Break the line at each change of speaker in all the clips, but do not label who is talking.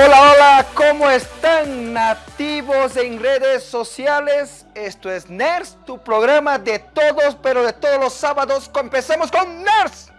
Hola, hola, ¿cómo están nativos en redes sociales? Esto es NERS, tu programa de todos, pero de todos los sábados. Empecemos con NERS.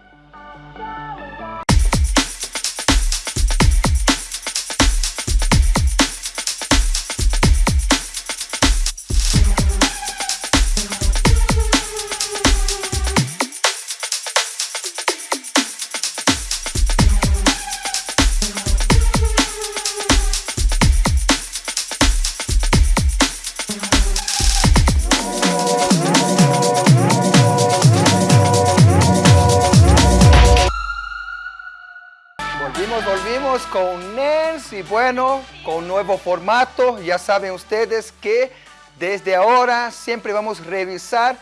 Volvimos, con NERS y bueno, con nuevo formato. Ya saben ustedes que desde ahora siempre vamos a revisar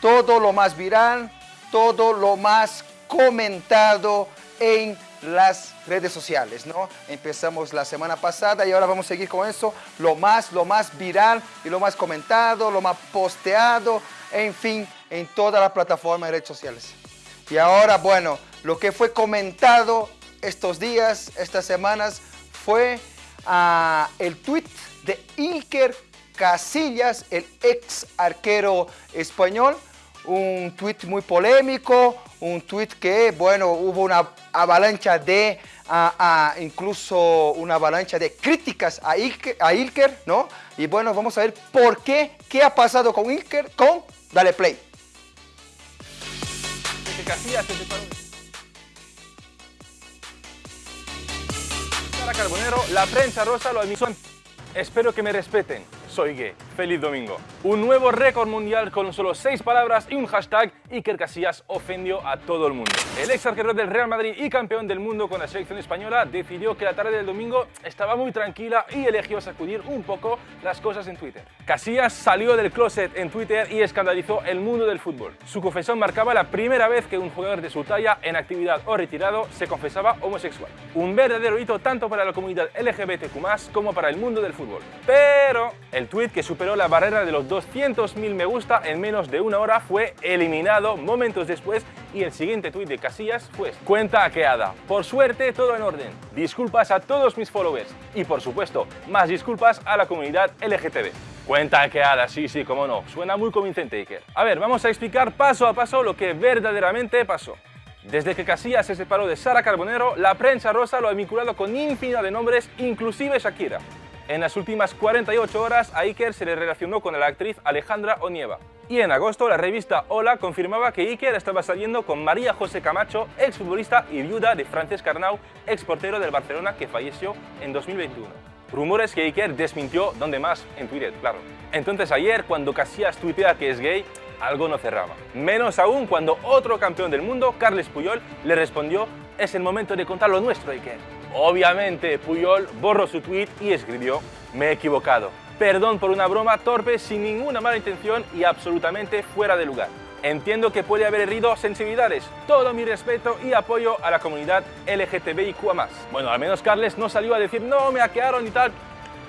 todo lo más viral, todo lo más comentado en las redes sociales, ¿no? Empezamos la semana pasada y ahora vamos a seguir con eso, lo más, lo más viral y lo más comentado, lo más posteado, en fin, en todas las plataformas de redes sociales. Y ahora, bueno, lo que fue comentado estos días, estas semanas, fue ah, el tweet de Iker Casillas, el ex arquero español, un tweet muy polémico, un tweet que, bueno, hubo una avalancha de, ah, ah, incluso una avalancha de críticas a Ilker, a Ilker, ¿no? Y bueno, vamos a ver por qué, qué ha pasado con Ilker, con Dale Play.
Casillas Carbonero, la prensa rosa lo admitió. Espero que me respeten. Soy gay. Feliz domingo. Un nuevo récord mundial con solo seis palabras y un hashtag. Iker Casillas ofendió a todo el mundo. El ex arquero del Real Madrid y campeón del mundo con la selección española decidió que la tarde del domingo estaba muy tranquila y eligió sacudir un poco las cosas en Twitter. Casillas salió del closet en Twitter y escandalizó el mundo del fútbol. Su confesión marcaba la primera vez que un jugador de su talla, en actividad o retirado, se confesaba homosexual. Un verdadero hito tanto para la comunidad LGBTQ+, como para el mundo del fútbol. Pero el tweet que superó la barrera de los 200.000 me gusta en menos de una hora fue eliminado momentos después y el siguiente tweet de Casillas fue cuenta hackeada. Por suerte todo en orden. Disculpas a todos mis followers y por supuesto más disculpas a la comunidad LGTB. Cuenta hackeada, sí, sí, cómo no. Suena muy convincente, Iker. A ver, vamos a explicar paso a paso lo que verdaderamente pasó. Desde que Casillas se separó de Sara Carbonero, la prensa rosa lo ha vinculado con infinidad de nombres, inclusive Shakira. En las últimas 48 horas a Iker se le relacionó con la actriz Alejandra Onieva. Y en agosto la revista Hola confirmaba que Iker estaba saliendo con María José Camacho, exfutbolista y viuda de Francesc Arnau, ex portero del Barcelona que falleció en 2021. Rumores que Iker desmintió donde más en Twitter, claro. Entonces ayer cuando Casillas tuitea que es gay, algo no cerraba. Menos aún cuando otro campeón del mundo, Carles Puyol, le respondió es el momento de contar lo nuestro, Iker. Obviamente, Puyol borró su tweet y escribió me he equivocado. Perdón por una broma torpe sin ninguna mala intención y absolutamente fuera de lugar. Entiendo que puede haber herido sensibilidades. Todo mi respeto y apoyo a la comunidad LGTBIQ+. Bueno, al menos Carles no salió a decir no, me hackearon y tal.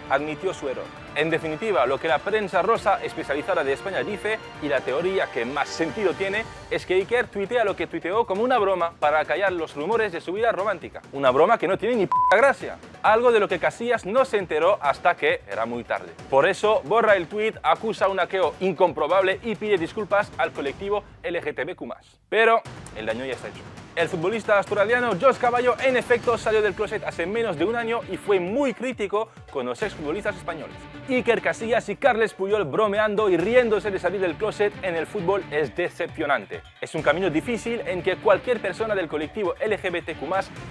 Admitió su error. En definitiva, lo que la prensa rosa especializada de España dice, y la teoría que más sentido tiene, es que Iker tuitea lo que tuiteó como una broma para callar los rumores de su vida romántica. Una broma que no tiene ni p gracia. Algo de lo que Casillas no se enteró hasta que era muy tarde. Por eso, borra el tweet, acusa un hackeo incomprobable y pide disculpas al colectivo LGTBQ+. Pero el daño ya está hecho. El futbolista australiano Josh Caballo en efecto salió del closet hace menos de un año y fue muy crítico con los exfutbolistas españoles. Iker Casillas y Carles Puyol bromeando y riéndose de salir del closet en el fútbol es decepcionante. Es un camino difícil en que cualquier persona del colectivo LGBTQ+,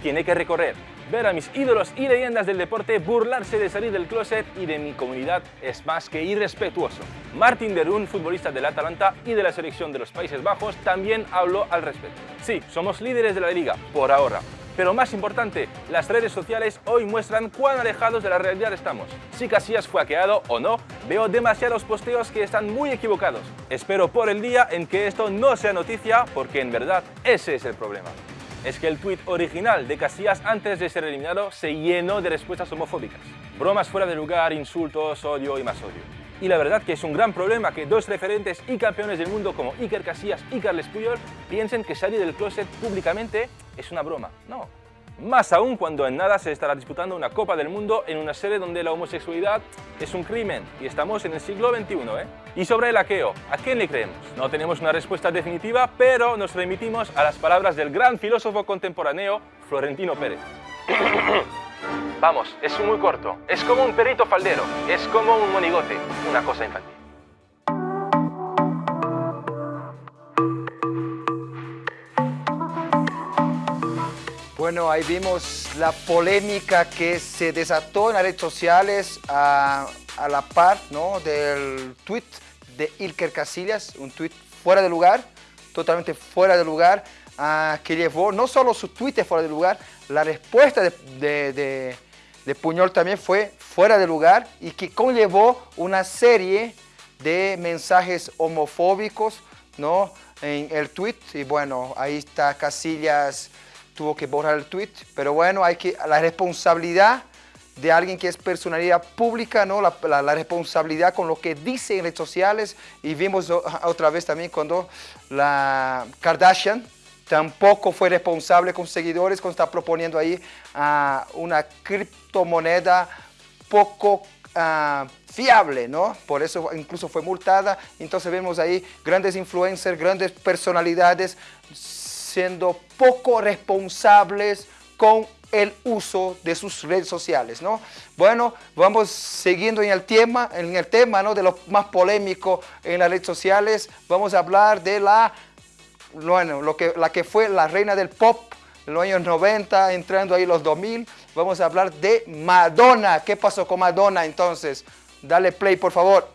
tiene que recorrer. Ver a mis ídolos y leyendas del deporte burlarse de salir del closet y de mi comunidad es más que irrespetuoso. Martin Derun, futbolista del Atalanta y de la selección de los Países Bajos, también habló al respecto. Sí, somos líderes de la liga, por ahora. Pero más importante, las redes sociales hoy muestran cuán alejados de la realidad estamos. Si Casillas fue hackeado o no, veo demasiados posteos que están muy equivocados. Espero por el día en que esto no sea noticia, porque en verdad ese es el problema. Es que el tweet original de Casillas antes de ser eliminado se llenó de respuestas homofóbicas. Bromas fuera de lugar, insultos, odio y más odio. Y la verdad que es un gran problema que dos referentes y campeones del mundo como Iker Casillas y Carles Puyol piensen que salir del closet públicamente es una broma. No, Más aún cuando en nada se estará disputando una Copa del Mundo en una sede donde la homosexualidad es un crimen y estamos en el siglo XXI. ¿eh? Y sobre el aqueo, ¿a quién le creemos? No tenemos una respuesta definitiva, pero nos remitimos a las palabras del gran filósofo contemporáneo Florentino Pérez. Vamos, es muy corto, es como un perrito faldero, es como un monigote, una cosa infantil.
Bueno, ahí vimos la polémica que se desató en las redes sociales a, la par ¿no? del tweet de Ilker Casillas, un tweet fuera de lugar, totalmente fuera de lugar, que llevó no solo su tweet fuera de lugar, la respuesta de, Puñol también fue fuera de lugar y que conllevó una serie de mensajes homofóbicos ¿no? en el tweet. Y bueno, ahí está Casillas tuvo que borrar el tweet, pero bueno, hay que, la responsabilidad de alguien que es personalidad pública, ¿no? La, la, responsabilidad con lo que dice en redes sociales y vimos otra vez también cuando la Kardashian tampoco fue responsable con seguidores cuando está proponiendo ahí uh, una criptomoneda poco uh, fiable, ¿no? Por eso incluso fue multada. Entonces vemos ahí grandes influencers, grandes personalidades siendo poco responsables con el uso de sus redes sociales, ¿no? Bueno, vamos siguiendo en el tema, en el tema, ¿no? De lo más polémico en las redes sociales, vamos a hablar de la, bueno, lo que, la que fue la reina del pop en los años 90, entrando ahí los 2000, vamos a hablar de Madonna. ¿Qué pasó con Madonna entonces? Dale play, por favor.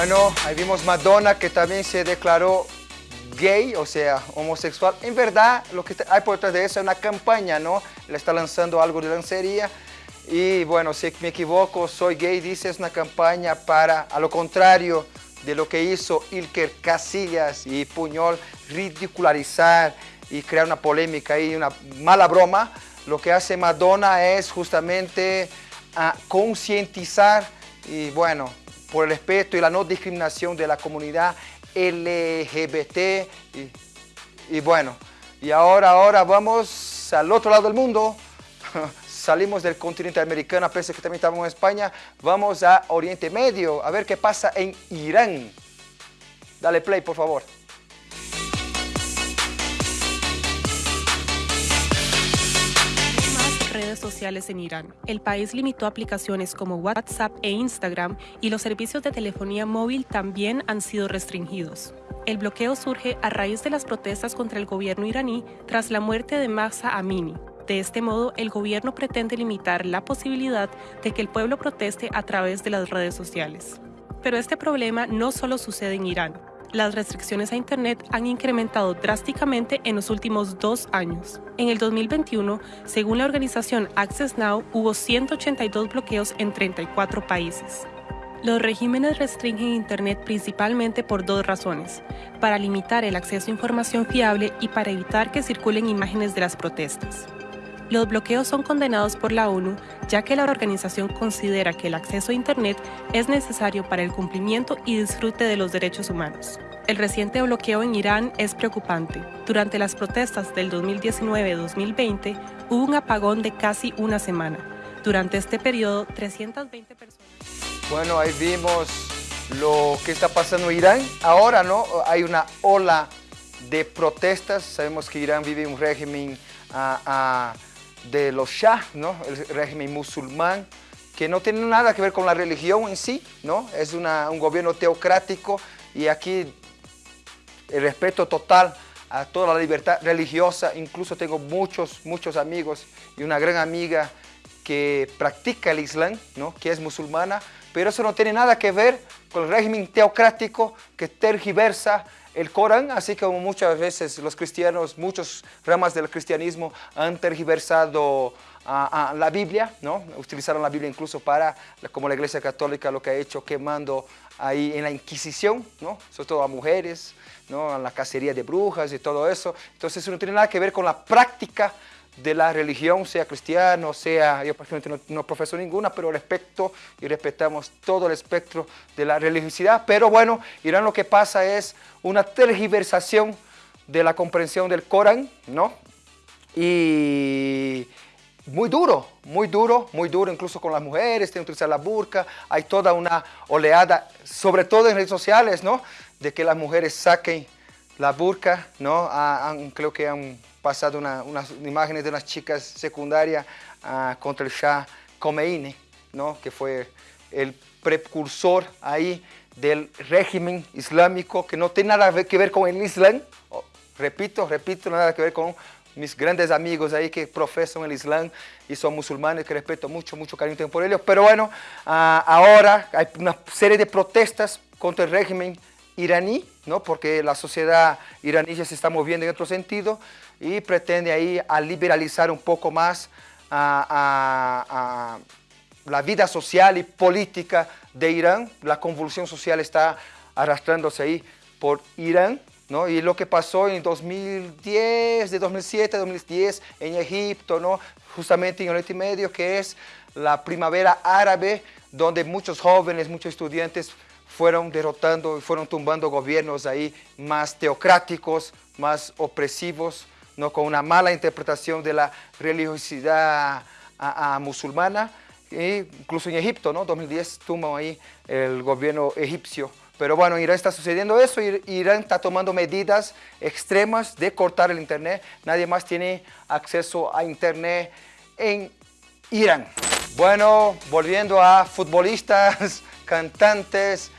Bueno, ahí vimos Madonna que también se declaró gay, o sea, homosexual. En verdad, lo que hay por detrás de eso es una campaña, ¿no? Le está lanzando algo de lancería. Y bueno, si me equivoco, soy gay, dice, es una campaña para, a lo contrario de lo que hizo Ilker Casillas y Puñol, ridicularizar y crear una polémica y una mala broma. Lo que hace Madonna es justamente a concientizar y bueno, por el respeto y la no discriminación de la comunidad LGBT. Y, bueno, y ahora, ahora vamos al otro lado del mundo. Salimos del continente americano, a pesar que también estamos en España. Vamos a Oriente Medio, a ver qué pasa en Irán. Dale play, por favor.
Sociales en Irán. El país limitó aplicaciones como WhatsApp e Instagram y los servicios de telefonía móvil también han sido restringidos. El bloqueo surge a raíz de las protestas contra el gobierno iraní tras la muerte de Mahsa Amini. De este modo, el gobierno pretende limitar la posibilidad de que el pueblo proteste a través de las redes sociales. Pero este problema no solo sucede en Irán las restricciones a Internet han incrementado drásticamente en los últimos dos años. En el 2021, según la organización Access Now, hubo 182 bloqueos en 34 países. Los regímenes restringen Internet principalmente por dos razones, para limitar el acceso a información fiable y para evitar que circulen imágenes de las protestas. Los bloqueos son condenados por la ONU, ya que la organización considera que el acceso a Internet es necesario para el cumplimiento y disfrute de los derechos humanos. El reciente bloqueo en Irán es preocupante. Durante las protestas del 2019-2020 hubo un apagón de casi una semana. Durante este periodo, 320 personas...
Bueno, ahí vimos lo que está pasando en Irán. Ahora, ¿no? Hay una ola de protestas. Sabemos que Irán vive un régimen de los Shah, ¿no? el régimen musulmán, que no tiene nada que ver con la religión en sí, ¿no? es un gobierno teocrático y aquí el respeto total a toda la libertad religiosa, incluso tengo muchos, muchos amigos y una gran amiga que practica el Islam, ¿no? que es musulmana, pero eso no tiene nada que ver con el régimen teocrático que tergiversa el Corán, así como muchas veces los cristianos, muchas ramas del cristianismo han tergiversado a, la Biblia, ¿no? utilizaron la Biblia incluso para, como la Iglesia Católica lo que ha hecho, quemando ahí en la Inquisición, ¿no? sobre todo a mujeres, ¿no? a la cacería de brujas y todo eso. Entonces eso no tiene nada que ver con la práctica de la religión, sea cristiano, sea, yo personalmente no, profeso ninguna, pero respeto y respetamos todo el espectro de la religiosidad. Pero bueno, Irán lo que pasa es una tergiversación de la comprensión del Corán, ¿no? Y muy duro, muy duro, muy duro, incluso con las mujeres, tienen que utilizar la burka, hay toda una oleada, sobre todo en redes sociales, ¿no? De que las mujeres saquen la burka, ¿no? creo que han pasado unas imágenes de unas chicas secundarias ah, contra el Shah Khomeini, ¿no? que fue el precursor ahí del régimen islámico, que no tiene nada que ver con el Islam, repito, repito, nada que ver con mis grandes amigos ahí que profesan el Islam y son musulmanes, que respeto mucho, mucho cariño tengo por ellos, pero bueno, ah, ahora hay una serie de protestas contra el régimen iraní, ¿no? porque la sociedad iraní ya se está moviendo en otro sentido, y pretende ahí liberalizar un poco más la vida social y política de Irán. La convulsión social está arrastrándose ahí por Irán, ¿no? Y lo que pasó en 2010, de 2007 a 2010 en Egipto, ¿no? Justamente en Oriente Medio, que es la primavera árabe, donde muchos jóvenes, muchos estudiantes fueron derrotando y fueron tumbando gobiernos ahí más teocráticos, más opresivos, ¿no? con una mala interpretación de la religiosidad musulmana, e incluso en Egipto, ¿no? 2010 tuvo ahí el gobierno egipcio. Pero bueno, en Irán está sucediendo eso, Irán está tomando medidas extremas de cortar el internet. Nadie más tiene acceso a internet en Irán. Bueno, volviendo a futbolistas, cantantes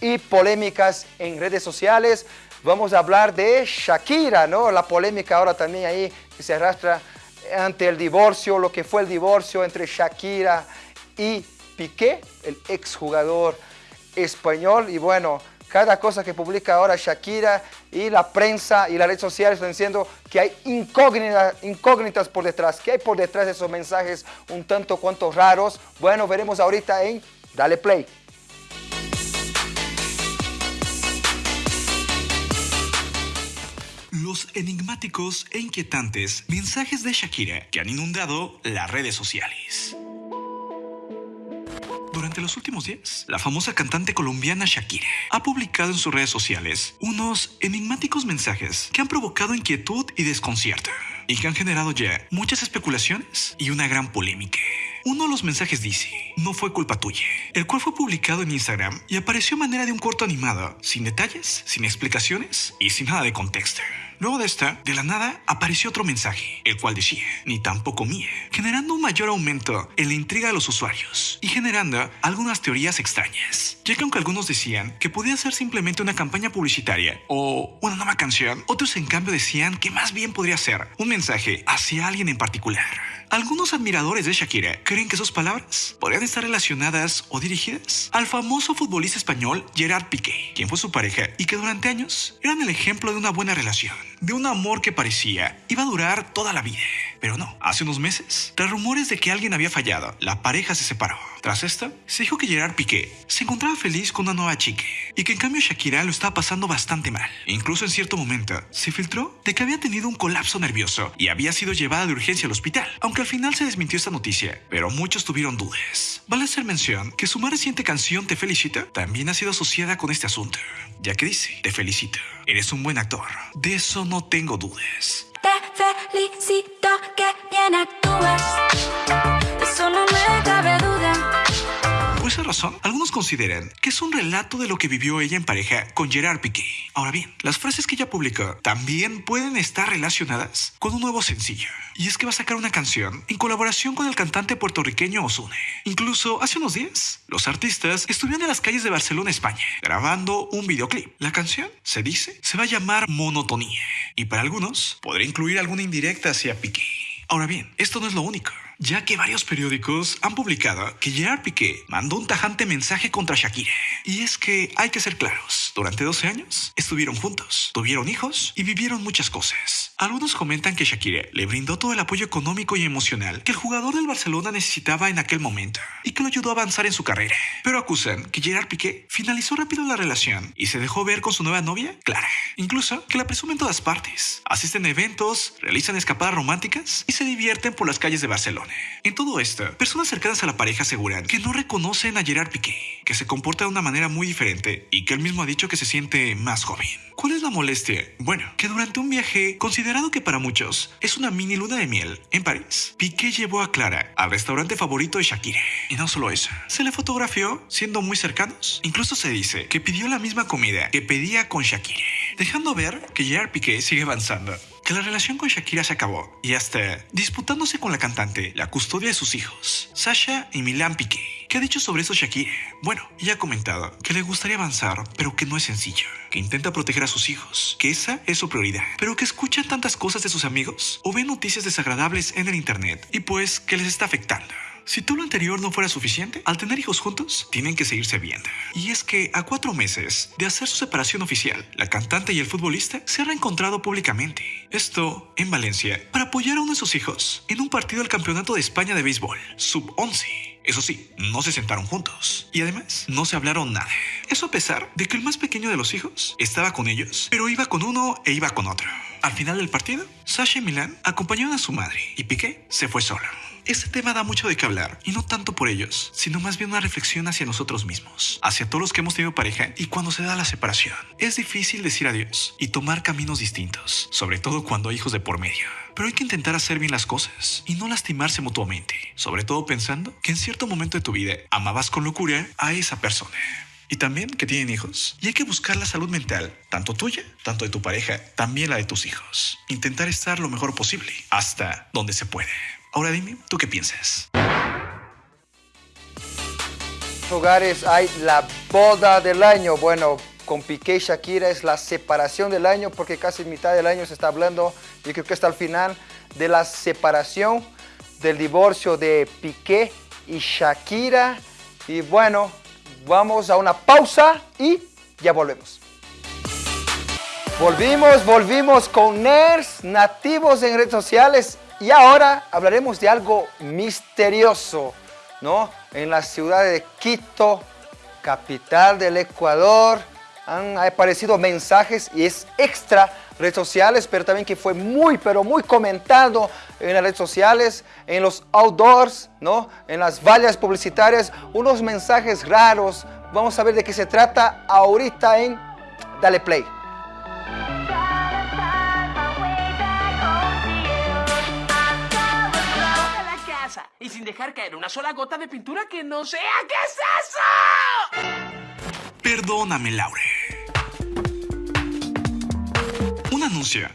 y polémicas en redes sociales vamos a hablar de Shakira, ¿no? La polémica ahora también ahí que se arrastra ante el divorcio, lo que fue el divorcio entre Shakira y Piqué, el exjugador español. Y bueno, cada cosa que publica ahora Shakira y la prensa y las redes sociales están diciendo que hay incógnitas, incógnitas por detrás. ¿Qué hay por detrás de esos mensajes un tanto cuanto raros? Bueno, veremos ahorita en Dale Play.
Enigmáticos e inquietantes mensajes de Shakira que han inundado las redes sociales. Durante los últimos días, la famosa cantante colombiana Shakira ha publicado en sus redes sociales unos enigmáticos mensajes que han provocado inquietud y desconcierto y que han generado ya muchas especulaciones y una gran polémica. Uno de los mensajes dice, no fue culpa tuya, el cual fue publicado en Instagram y apareció a manera de un corto animado, sin detalles, sin explicaciones y sin nada de contexto. Luego de esta, de la nada, apareció otro mensaje, el cual decía, ni tampoco mía, generando un mayor aumento en la intriga de los usuarios y generando algunas teorías extrañas, ya que aunque algunos decían que podía ser simplemente una campaña publicitaria o una nueva canción, otros en cambio decían que más bien podría ser un mensaje hacia alguien en particular. Algunos admiradores de Shakira creen que sus palabras podrían estar relacionadas o dirigidas al famoso futbolista español Gerard Piqué, quien fue su pareja y que durante años eran el ejemplo de una buena relación, de un amor que parecía iba a durar toda la vida. Pero no, hace unos meses, tras rumores de que alguien había fallado, la pareja se separó. Tras esto, se dijo que Gerard Piqué se encontraba feliz con una nueva chica y que en cambio Shakira lo estaba pasando bastante mal. Incluso en cierto momento, se filtró de que había tenido un colapso nervioso y había sido llevada de urgencia al hospital, aunque al final se desmintió esta noticia, pero muchos tuvieron dudas. Vale hacer mención que su más reciente canción Te Felicito también ha sido asociada con este asunto, ya que dice, Te felicito, eres un buen actor, de eso no tengo dudas.
Te felicito que bien actúas, eso no me cabe duda.
Por esa razón, algunos consideran que es un relato de lo que vivió ella en pareja con Gerard Piqué. Ahora bien, las frases que ella publicó también pueden estar relacionadas con un nuevo sencillo. Y es que va a sacar una canción en colaboración con el cantante puertorriqueño Ozune. Incluso hace unos días, los artistas estuvieron en las calles de Barcelona, España, grabando un videoclip. La canción, se dice, se va a llamar Monotonía. Y para algunos, podría incluir alguna indirecta hacia Piqué. Ahora bien, esto no es lo único ya que varios periódicos han publicado que Gerard Piqué mandó un tajante mensaje contra Shakira. Y es que hay que ser claros, durante 12 años estuvieron juntos, tuvieron hijos y vivieron muchas cosas. Algunos comentan que Shakira le brindó todo el apoyo económico y emocional que el jugador del Barcelona necesitaba en aquel momento y que lo ayudó a avanzar en su carrera. Pero acusan que Gerard Piqué finalizó rápido la relación y se dejó ver con su nueva novia, Clara. Incluso que la presumen todas partes. Asisten a eventos, realizan escapadas románticas y se divierten por las calles de Barcelona. En todo esto, personas cercanas a la pareja aseguran que no reconocen a Gerard Piqué, que se comporta de una manera muy diferente y que él mismo ha dicho que se siente más joven. ¿Cuál es la molestia? Bueno, que durante un viaje, considerado que para muchos es una mini luna de miel, en París, Piqué llevó a Clara al restaurante favorito de Shakira. Y no solo eso, se le fotografió siendo muy cercanos. Incluso se dice que pidió la misma comida que pedía con Shakira, dejando ver que Gerard Piqué sigue avanzando que la relación con Shakira se acabó y hasta disputándose con la cantante la custodia de sus hijos, Sasha y Milan Piqué. ¿Qué ha dicho sobre eso Shakira? Bueno, ella ha comentado que le gustaría avanzar, pero que no es sencillo, que intenta proteger a sus hijos, que esa es su prioridad, pero que escucha tantas cosas de sus amigos o ve noticias desagradables en el internet y pues que les está afectando. Si todo lo anterior no fuera suficiente, al tener hijos juntos, tienen que seguirse viendo. Y es que a cuatro meses de hacer su separación oficial, la cantante y el futbolista se han reencontrado públicamente. Esto en Valencia, para apoyar a uno de sus hijos en un partido del Campeonato de España de Béisbol, sub-11. Eso sí, no se sentaron juntos. Y además, no se hablaron nada. Eso a pesar de que el más pequeño de los hijos estaba con ellos, pero iba con uno e iba con otro. Al final del partido, Sasha y Milan acompañaron a su madre y Piqué se fue solo. Este tema da mucho de qué hablar, y no tanto por ellos, sino más bien una reflexión hacia nosotros mismos, hacia todos los que hemos tenido pareja y cuando se da la separación. Es difícil decir adiós y tomar caminos distintos, sobre todo cuando hay hijos de por medio. Pero hay que intentar hacer bien las cosas y no lastimarse mutuamente, sobre todo pensando que en cierto momento de tu vida amabas con locura a esa persona y también que tienen hijos. Y hay que buscar la salud mental, tanto tuya, tanto de tu pareja, también la de tus hijos. Intentar estar lo mejor posible, hasta donde se puede. Ahora dime, ¿tú qué piensas?
hogares hay la boda del año. Bueno, con Piqué y Shakira es la separación del año porque casi mitad del año se está hablando y creo que está al final de la separación del divorcio de Piqué y Shakira. Y bueno, vamos a una pausa y ya volvemos. Volvimos, volvimos con nerds nativos en redes sociales y ahora hablaremos de algo misterioso, ¿no? En la ciudad de Quito, capital del Ecuador, han aparecido mensajes y es extra redes sociales, pero también que fue muy, pero muy comentado en las redes sociales, en los outdoors, ¿no? En las vallas publicitarias, unos mensajes raros. Vamos a ver de qué se trata ahorita en Dale Play.
y sin dejar caer una sola gota de pintura que no sea. ¿Qué es eso?
Perdóname, Laure.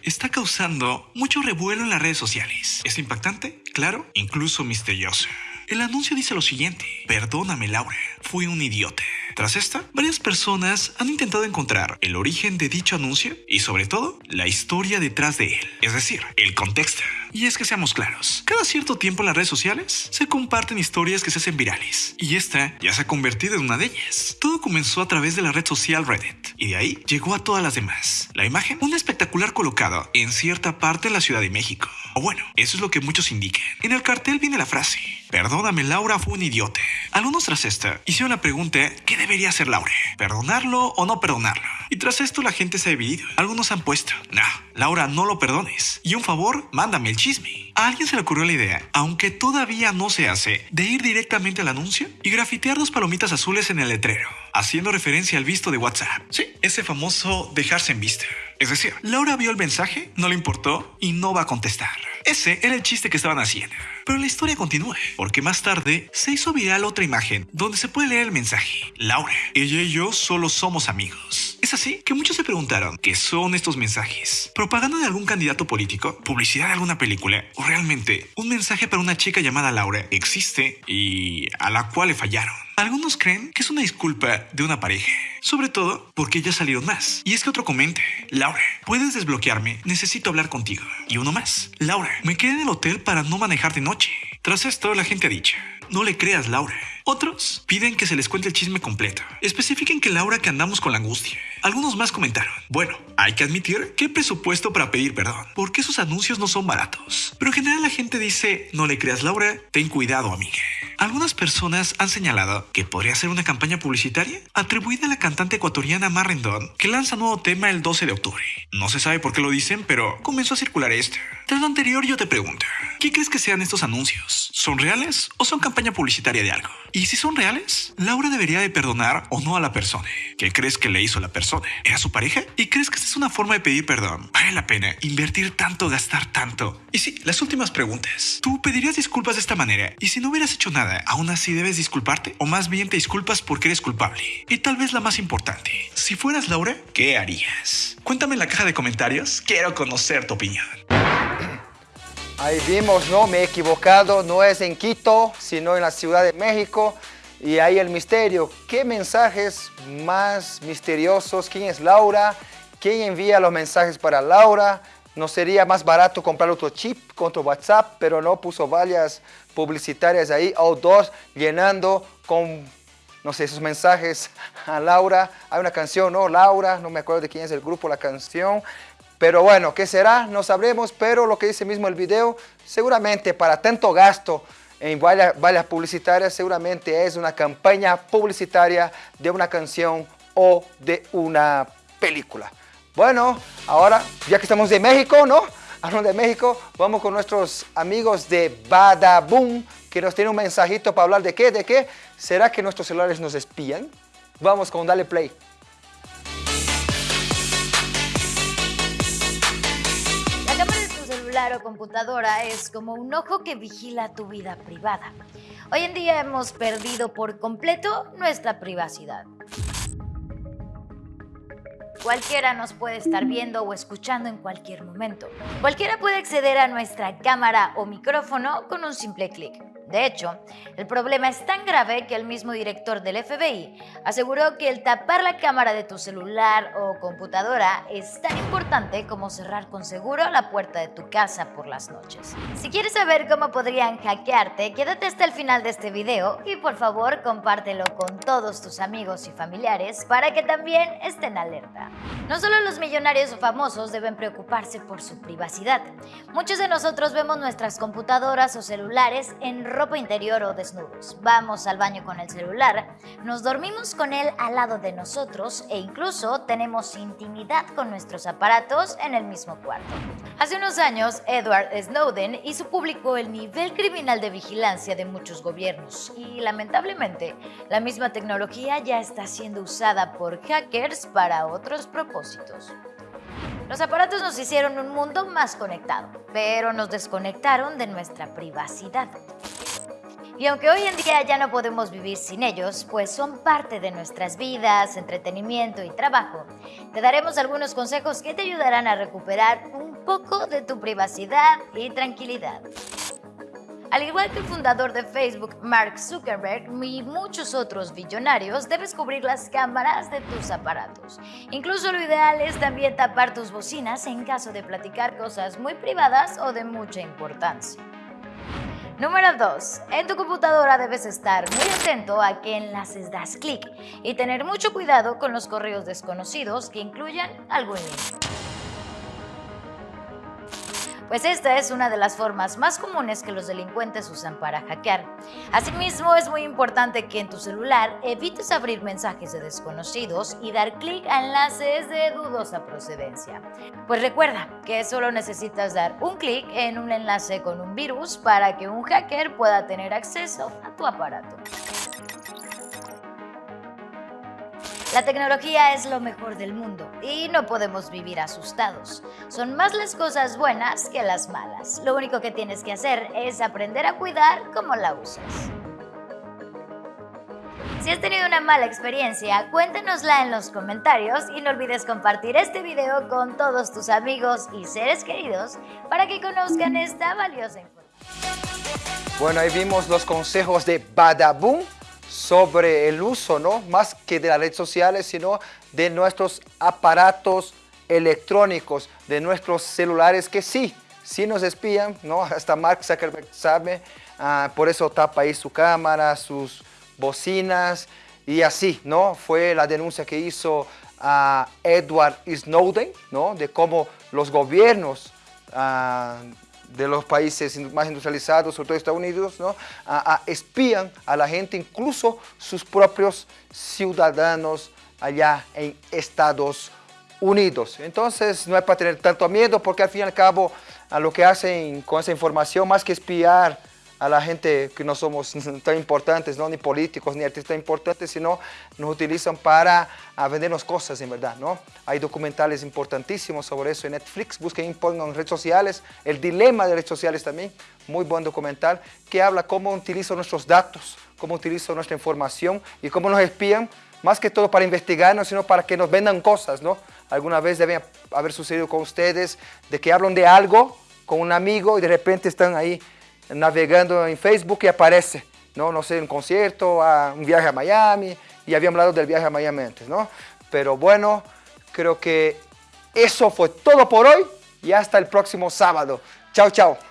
Está causando mucho revuelo en las redes sociales. Es impactante, claro, incluso misterioso. El anuncio dice lo siguiente, perdóname Laura, fui un idiota. Tras esta, varias personas han intentado encontrar el origen de dicho anuncio y sobre todo la historia detrás de él, es decir, el contexto. Y es que seamos claros, cada cierto tiempo en las redes sociales se comparten historias que se hacen virales y esta ya se ha convertido en una de ellas. Todo comenzó a través de la red social Reddit y de ahí llegó a todas las demás. La imagen, un espectacular colocado en cierta parte de la Ciudad de México. O bueno, eso es lo que muchos indican. En el cartel viene la frase, Perdóname, Laura fue un idiota. Algunos tras esta hicieron la pregunta, ¿qué debería hacer Laura? ¿Perdonarlo o no perdonarlo? Y tras esto la gente se ha dividido. Algunos han puesto, no, Laura, no lo perdones. Y un favor, mándame el chisme. A alguien se le ocurrió la idea, aunque todavía no se hace, de ir directamente al anuncio y grafitear dos palomitas azules en el letrero, haciendo referencia al visto de WhatsApp. Sí, ese famoso dejarse en vista. Es decir, Laura vio el mensaje, no le importó y no va a contestar. Ese era el chiste que estaban haciendo. Pero la historia continúa, porque más tarde se hizo viral otra imagen donde se puede leer el mensaje. Laura, ella y yo solo somos amigos. Es así que muchos se preguntaron qué son estos mensajes. ¿Propaganda de algún candidato político? ¿Publicidad de alguna película? ¿O realmente un mensaje para una chica llamada Laura existe y a la cual le fallaron? Algunos creen que es una disculpa de una pareja, sobre todo porque ya salieron más. Y es que otro comente, Laura, puedes desbloquearme, necesito hablar contigo. Y uno más, Laura, me quedé en el hotel para no manejar de noche. Tras esto, la gente ha dicho, no le creas, Laura. Otros piden que se les cuente el chisme completo. Especifiquen que Laura que andamos con la angustia. Algunos más comentaron, bueno, hay que admitir que presupuesto para pedir perdón, porque esos anuncios no son baratos. Pero en general la gente dice, no le creas Laura, ten cuidado amiga. Algunas personas han señalado que podría ser una campaña publicitaria atribuida a la cantante ecuatoriana Marrendon, que lanza nuevo tema el 12 de octubre. No se sabe por qué lo dicen, pero comenzó a circular esto. Tras lo anterior yo te pregunto, ¿qué crees que sean estos anuncios? ¿Son reales o son campaña publicitaria de algo? Y si son reales, Laura debería de perdonar o no a la persona. ¿Qué crees que le hizo la persona? ¿Era su pareja? ¿Y crees que esta es una forma de pedir perdón? ¿Vale la pena invertir tanto, gastar tanto? Y sí, las últimas preguntas. ¿Tú pedirías disculpas de esta manera? Y si no hubieras hecho nada, aún así debes disculparte? ¿O más bien te disculpas porque eres culpable? Y tal vez la más importante, si fueras Laura, ¿qué harías? Cuéntame en la caja de comentarios, quiero conocer tu opinión.
Ahí vimos, ¿no? Me he equivocado, no es en Quito, sino en la Ciudad de México. Y ahí el misterio. ¿Qué mensajes más misteriosos? ¿Quién es Laura? ¿Quién envía los mensajes para Laura? ¿No sería más barato comprar otro chip contra WhatsApp? Pero no puso vallas publicitarias ahí, o llenando con, no sé, esos mensajes a Laura. Hay una canción, ¿no? Laura, no me acuerdo de quién es el grupo, la canción. Pero bueno, ¿qué será? No sabremos, pero lo que dice mismo el video, seguramente para tanto gasto en vallas, publicitarias, seguramente es una campaña publicitaria de una canción o de una película. Bueno, ahora, ya que estamos de México, ¿no? Hablando de México, vamos con nuestros amigos de Badaboom, que nos tienen un mensajito para hablar de qué, de qué. ¿Será que nuestros celulares nos espían? Vamos con Dale Play.
Computadora es como un ojo que vigila tu vida privada. Hoy en día hemos perdido por completo nuestra privacidad. Cualquiera nos puede estar viendo o escuchando en cualquier momento. Cualquiera puede acceder a nuestra cámara o micrófono con un simple clic. De hecho, el problema es tan grave que el mismo director del FBI aseguró que el tapar la cámara de tu celular o computadora es tan importante como cerrar con seguro la puerta de tu casa por las noches. Si quieres saber cómo podrían hackearte, quédate hasta el final de este video y por favor compártelo con todos tus amigos y familiares para que también estén alerta. No solo los millonarios o famosos deben preocuparse por su privacidad. Muchos de nosotros vemos nuestras computadoras o celulares en ropa interior o desnudos. Vamos al baño con el celular, nos dormimos con él al lado de nosotros e incluso tenemos intimidad con nuestros aparatos en el mismo cuarto. Hace unos años, Edward Snowden hizo público el nivel criminal de vigilancia de muchos gobiernos y lamentablemente la misma tecnología ya está siendo usada por hackers para otros propósitos. Los aparatos nos hicieron un mundo más conectado, pero nos desconectaron de nuestra privacidad. Y aunque hoy en día ya no podemos vivir sin ellos, pues son parte de nuestras vidas, entretenimiento y trabajo, te daremos algunos consejos que te ayudarán a recuperar un poco de tu privacidad y tranquilidad. Al igual que el fundador de Facebook, Mark Zuckerberg, y muchos otros billonarios, debes cubrir las cámaras de tus aparatos. Incluso lo ideal es también tapar tus bocinas en caso de platicar cosas muy privadas o de mucha importancia. Número 2. En tu computadora debes estar muy atento a qué enlaces das clic y tener mucho cuidado con los correos desconocidos que incluyan algún link pues esta es una de las formas más comunes que los delincuentes usan para hackear. Asimismo, es muy importante que en tu celular evites abrir mensajes de desconocidos y dar clic a enlaces de dudosa procedencia. Pues recuerda que solo necesitas dar un clic en un enlace con un virus para que un hacker pueda tener acceso a tu aparato. La tecnología es lo mejor del mundo y no podemos vivir asustados. Son más las cosas buenas que las malas. Lo único que tienes que hacer es aprender a cuidar cómo la usas. Si has tenido una mala experiencia, cuéntanosla en los comentarios y no olvides compartir este video con todos tus amigos y seres queridos para que conozcan esta valiosa información.
Bueno, ahí vimos los consejos de Badaboom sobre el uso, ¿no? Más que de las redes sociales, sino de nuestros aparatos electrónicos, de nuestros celulares que sí, sí nos espían, ¿no? Hasta Mark Zuckerberg sabe, ah, por eso tapa ahí su cámara, sus bocinas y así, ¿no? Fue la denuncia que hizo a Edward Snowden, ¿no? De cómo los gobiernos ah, de los países más industrializados, sobre todo Estados Unidos, ¿no? espían a la gente, incluso sus propios ciudadanos allá en Estados Unidos. Entonces no hay para tener tanto miedo porque al fin y al cabo a lo que hacen con esa información, más que espiar a la gente que no somos tan importantes, ¿no? ni políticos, ni artistas importantes, sino nos utilizan para vendernos cosas, en verdad. ¿no? Hay documentales importantísimos sobre eso en Netflix, busquen en redes sociales, el dilema de redes sociales también, muy buen documental, que habla cómo utilizan nuestros datos, cómo utilizan nuestra información y cómo nos espían, más que todo para investigarnos, sino para que nos vendan cosas, ¿no? Alguna vez debe haber sucedido con ustedes, de que hablan de algo con un amigo y de repente están ahí navegando en Facebook y aparece, ¿no? No sé, un concierto, un viaje a Miami, y habíamos hablado del viaje a Miami antes, ¿no? Pero bueno, creo que eso fue todo por hoy y hasta el próximo sábado. Chao, chao.